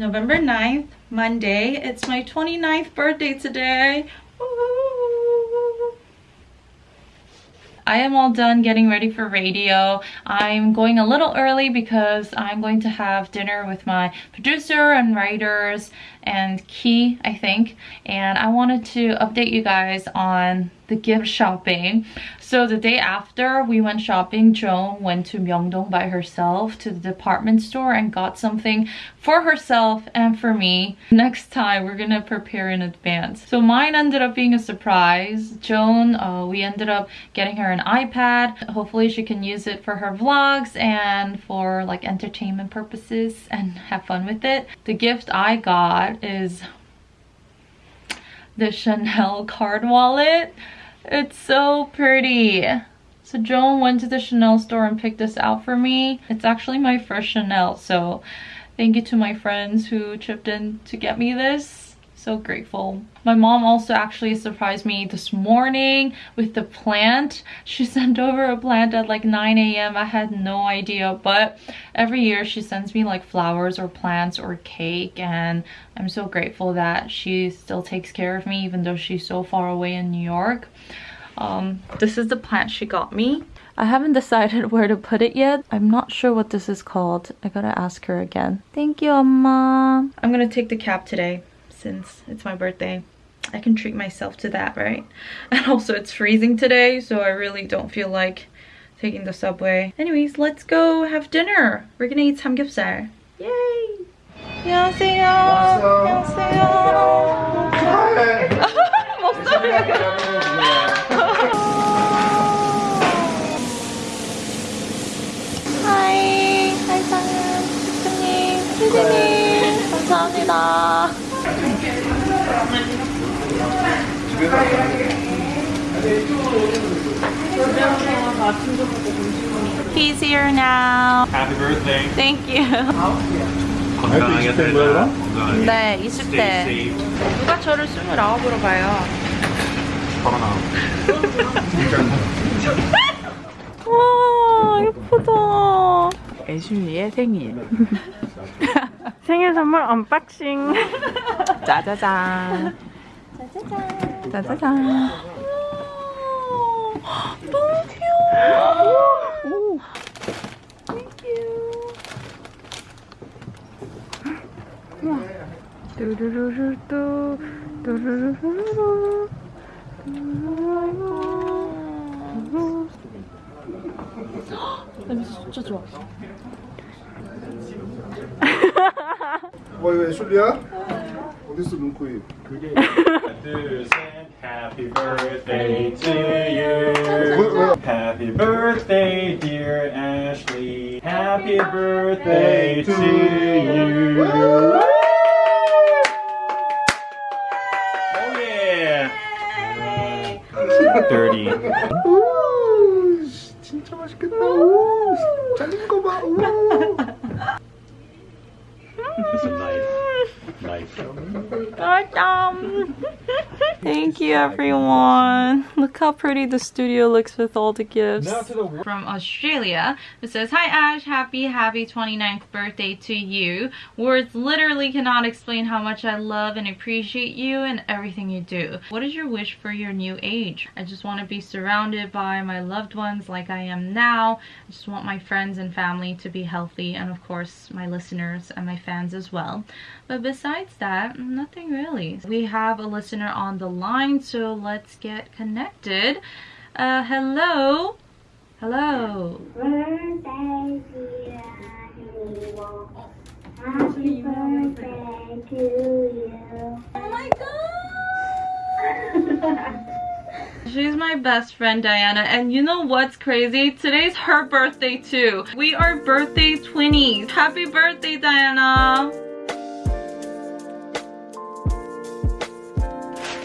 November 9th, Monday. It's my 29th birthday today. I am all done getting ready for radio. I'm going a little early because I'm going to have dinner with my producer and writers and Key, I think. And I wanted to update you guys on the gift shopping. So the day after we went shopping, Joan went to Myeongdong by herself to the department store and got something for herself and for me. Next time we're gonna prepare in advance. So mine ended up being a surprise. Joan, uh, we ended up getting her an iPad. Hopefully she can use it for her vlogs and for like entertainment purposes and have fun with it. The gift I got is the Chanel card wallet. It's so pretty. So Joan went to the Chanel store and picked this out for me. It's actually my first Chanel, so thank you to my friends who chipped in to get me this so grateful. My mom also actually surprised me this morning with the plant. She sent over a plant at like 9 a.m. I had no idea, but every year she sends me like flowers or plants or cake and I'm so grateful that she still takes care of me even though she's so far away in New York. Um, this is the plant she got me. I haven't decided where to put it yet. I'm not sure what this is called. I gotta ask her again. Thank you, Amma. I'm gonna take the cap today since it's my birthday. I can treat myself to that, right? And also it's freezing today, so I really don't feel like taking the subway. Anyways, let's go have dinner. We're gonna eat samgyeopsal. Yay! 안녕하세요. 안녕하세요. 하이, 하이상, 대표님, 피디님, 감사합니다. He's here now. Happy birthday. Thank you. 건강하게 살자. 네, 20대. safe. 누가 저를 29으로 봐요. 코로나. 와, 예쁘다. 애슐리의 생일 생일 선물 언박싱. 짜자잔 짜자잔. 짜자잔 너무 귀여워. 뚜루루루뚜 뚜루루루루 냄새 진짜 좋아. 어 이거 애슐리야? 어딨어 눈코입 둘, 셋. Happy birthday to you. 왜, 왜? Happy birthday, dear Ashley. Happy birthday to you. Oh yeah. Dirty. 우, 씨, 진짜 맛있겠다 우, 잘린 거봐 Mày Có trong Thank you everyone. Look how pretty the studio looks with all the gifts. Now to the From Australia, it says, Hi Ash, happy, happy 29th birthday to you. Words literally cannot explain how much I love and appreciate you and everything you do. What is your wish for your new age? I just want to be surrounded by my loved ones like I am now. I just want my friends and family to be healthy and of course my listeners and my fans as well. But besides that, nothing really. We have a listener on the line, so let's get connected. Uh, hello? Hello? Birthday, dear Happy birthday to you. Oh my god! She's my best friend Diana and you know what's crazy? Today's her birthday too. We are birthday twinnies. Happy birthday Diana!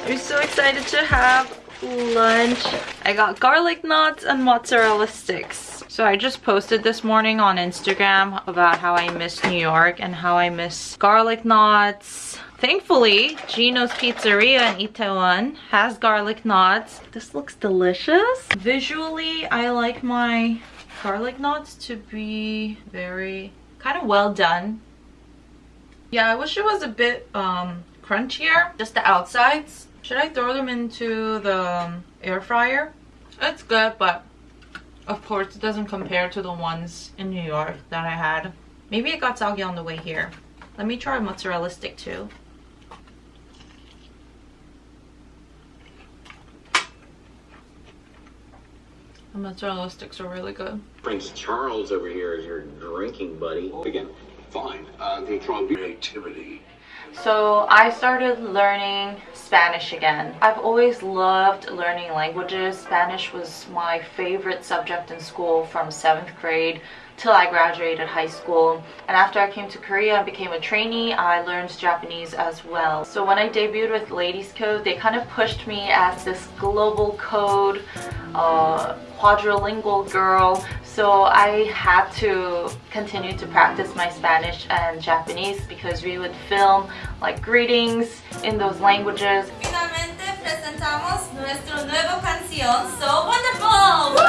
We're so excited to have lunch. I got garlic knots and mozzarella sticks. So I just posted this morning on Instagram about how I miss New York and how I miss garlic knots. Thankfully, Gino's Pizzeria in Itaewon has garlic knots. This looks delicious. Visually, I like my garlic knots to be very kind of well done Yeah, I wish it was a bit um, crunchier, just the outsides. Should I throw them into the um, air fryer? It's good, but of course it doesn't compare to the ones in New York that I had. Maybe it got soggy on the way here. Let me try mozzarella stick too. The mozzarella sticks are really good. Prince Charles over here is your drinking buddy. Again, fine. Uh, control creativity. So I started learning Spanish again. I've always loved learning languages. Spanish was my favorite subject in school from 7th grade till I graduated high school. And after I came to Korea and became a trainee, I learned Japanese as well. So when I debuted with Ladies Code, they kind of pushed me as this global code uh, quadrilingual girl. So I had to continue to practice my Spanish and Japanese because we would film like greetings in those languages. Finalmente presentamos nuestro nuevo canción, So Wonderful!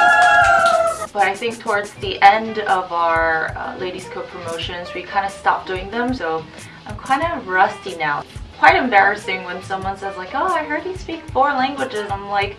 But I think towards the end of our uh, Ladies Code promotions, we kind of stopped doing them. So I'm kind of rusty now. Quite embarrassing when someone says like, oh, I heard you speak four languages. I'm like,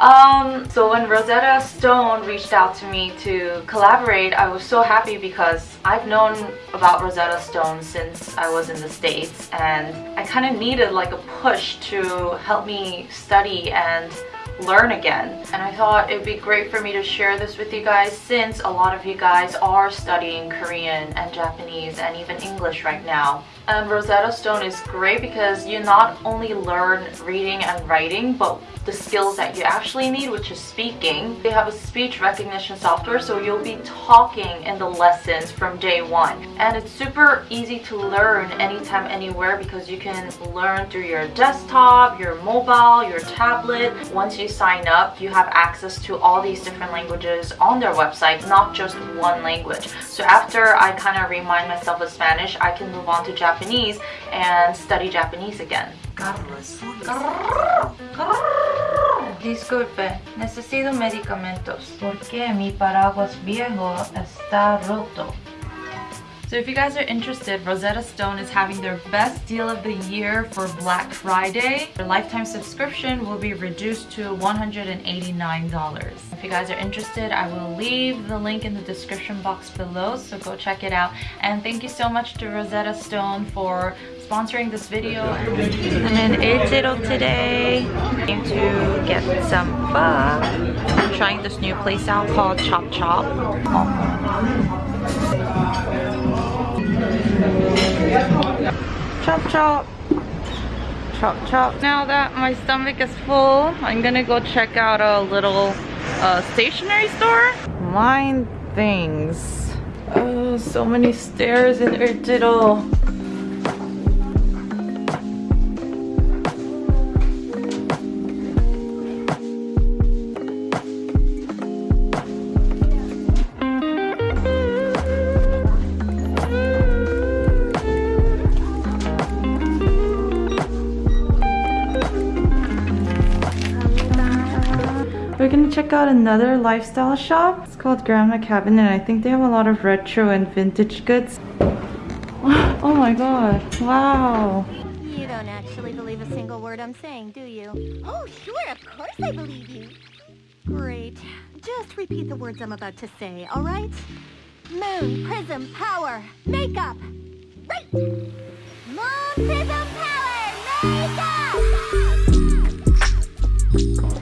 um, so when Rosetta Stone reached out to me to collaborate, I was so happy because I've known about Rosetta Stone since I was in the States and I kind of needed like a push to help me study and learn again. And I thought it'd be great for me to share this with you guys since a lot of you guys are studying Korean and Japanese and even English right now. And Rosetta Stone is great because you not only learn reading and writing but the skills that you actually need which is speaking. They have a speech recognition software so you'll be talking in the lessons from day one. And it's super easy to learn anytime anywhere because you can learn through your desktop your mobile your tablet. Once you sign up you have access to all these different languages on their website not just one language. So after I kind of remind myself of Spanish I can move on to Japanese and study Japanese again Disculpe, necesito medicamentos porque mi paraguas viejo está roto. So if you guys are interested, Rosetta Stone is having their best deal of the year for Black Friday. Their lifetime subscription will be reduced to $189. If you guys are interested, I will leave the link in the description box below, so go check it out. And thank you so much to Rosetta Stone for sponsoring this video. I'm in Euljiro today. Came to get some pho. I'm trying this new place out called Chop Chop. Chop chop. Chop chop. Now that my stomach is full, I'm gonna go check out a little uh, stationery store. Mine things. Oh, so many stairs in Euljiro. Check out another lifestyle shop. It's called Grandma Cabin and I think they have a lot of retro and vintage goods. Oh my god, wow. You don't actually believe a single word I'm saying, do you? Oh, sure, of course I believe you. Great. Just repeat the words I'm about to say, all right? Moon, prism, power, makeup. Right. Moon, prism, power, makeup.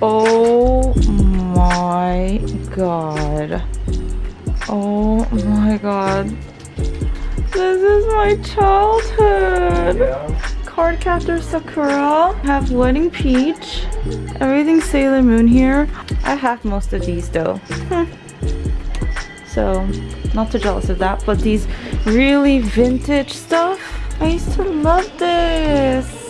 Oh my god. Oh my god. This is my childhood. Card Captor Sakura. I have Wedding Peach. Everything Sailor Moon here. I have most of these though. Hmm. so, not too jealous of that. But these really vintage stuff, I used to love this.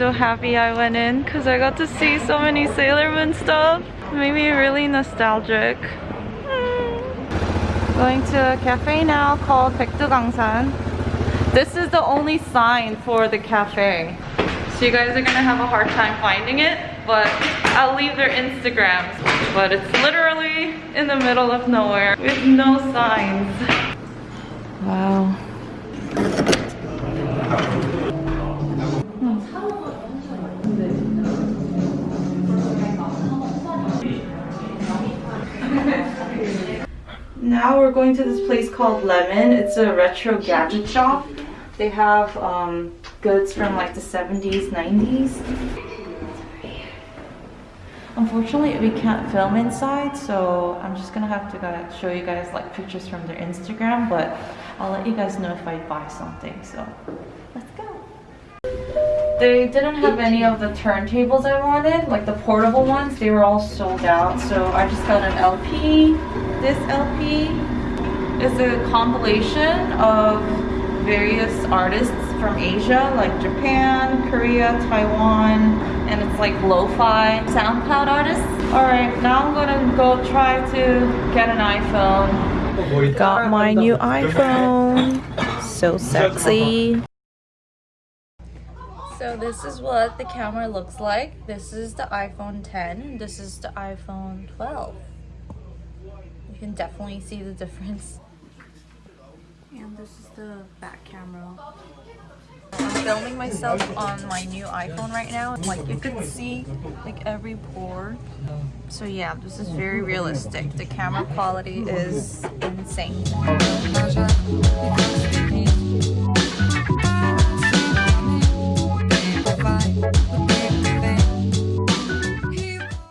So happy I went in because I got to see so many Sailor Moon stuff. It made me really nostalgic. Hmm. Going to a cafe now called Baekdugangsan. This is the only sign for the cafe. So you guys are gonna have a hard time finding it, but I'll leave their Instagrams. But it's literally in the middle of nowhere with no signs. Wow. Now we're going to this place called Lemon. It's a retro gadget shop. They have um, goods from like the 70s, 90s. Unfortunately, we can't film inside, so I'm just gonna have to show you guys like pictures from their Instagram, but I'll let you guys know if I buy something, so let's go. They didn't have any of the turntables I wanted, like the portable ones, they were all sold out, so I just got an LP. This LP is a compilation of various artists from Asia, like Japan, Korea, Taiwan, and it's like lo-fi SoundCloud artists. Alright, now I'm gonna go try to get an iPhone. Got my new iPhone. So sexy. So this is what the camera looks like. This is the iPhone 10. This is the iPhone 12. You can definitely see the difference. And this is the back camera. I'm filming myself on my new iPhone right now. Like you can see like every pore. So yeah, this is very realistic. The camera quality is insane.